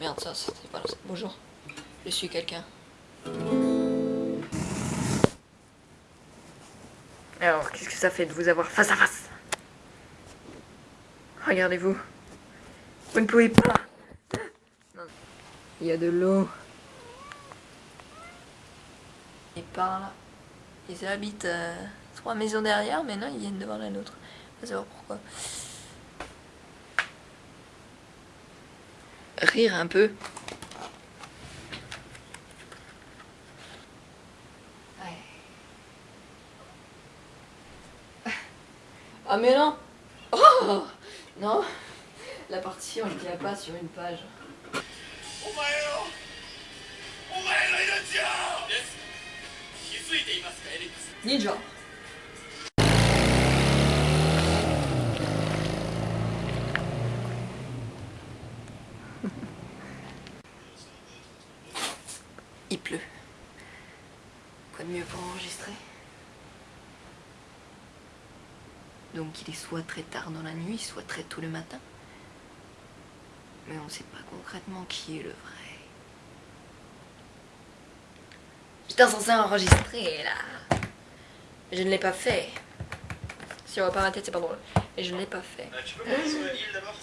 Merde, ça, c'était pas... Bonjour, je suis quelqu'un. Alors, qu'est-ce que ça fait de vous avoir face à face? Regardez-vous. Vous ne pouvez pas. Il y a de l'eau. Et par là. Ils habitent euh, trois maisons derrière, mais non, ils viennent devant la nôtre. Je sais pas pourquoi. Rire un peu. Ah mais non. Oh Non. La partition il tient pas sur une page. Ninja Il pleut. Quoi de mieux pour enregistrer? Donc il est soit très tard dans la nuit, soit très tôt le matin. Mais on ne sait pas concrètement qui est le vrai. J'étais censé enregistrer là. Je ne l'ai pas fait. Si on voit pas tête, c'est pas drôle. Et je ne l'ai pas fait. Euh, tu peux sur d'abord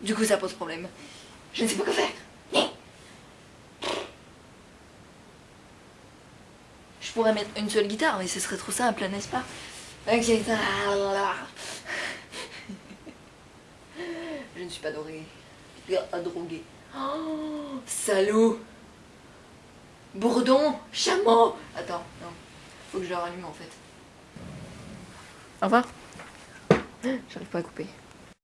Du coup, ça pose problème. Je ne sais pas quoi faire. Je pourrais mettre une seule guitare, mais ce serait trop simple, n'est-ce pas? Ok, Je ne suis pas droguée. Pas droguée. Oh, salaud Bourdon Chameau Attends, non. Faut que je le rallume en fait. Au revoir. J'arrive pas à couper.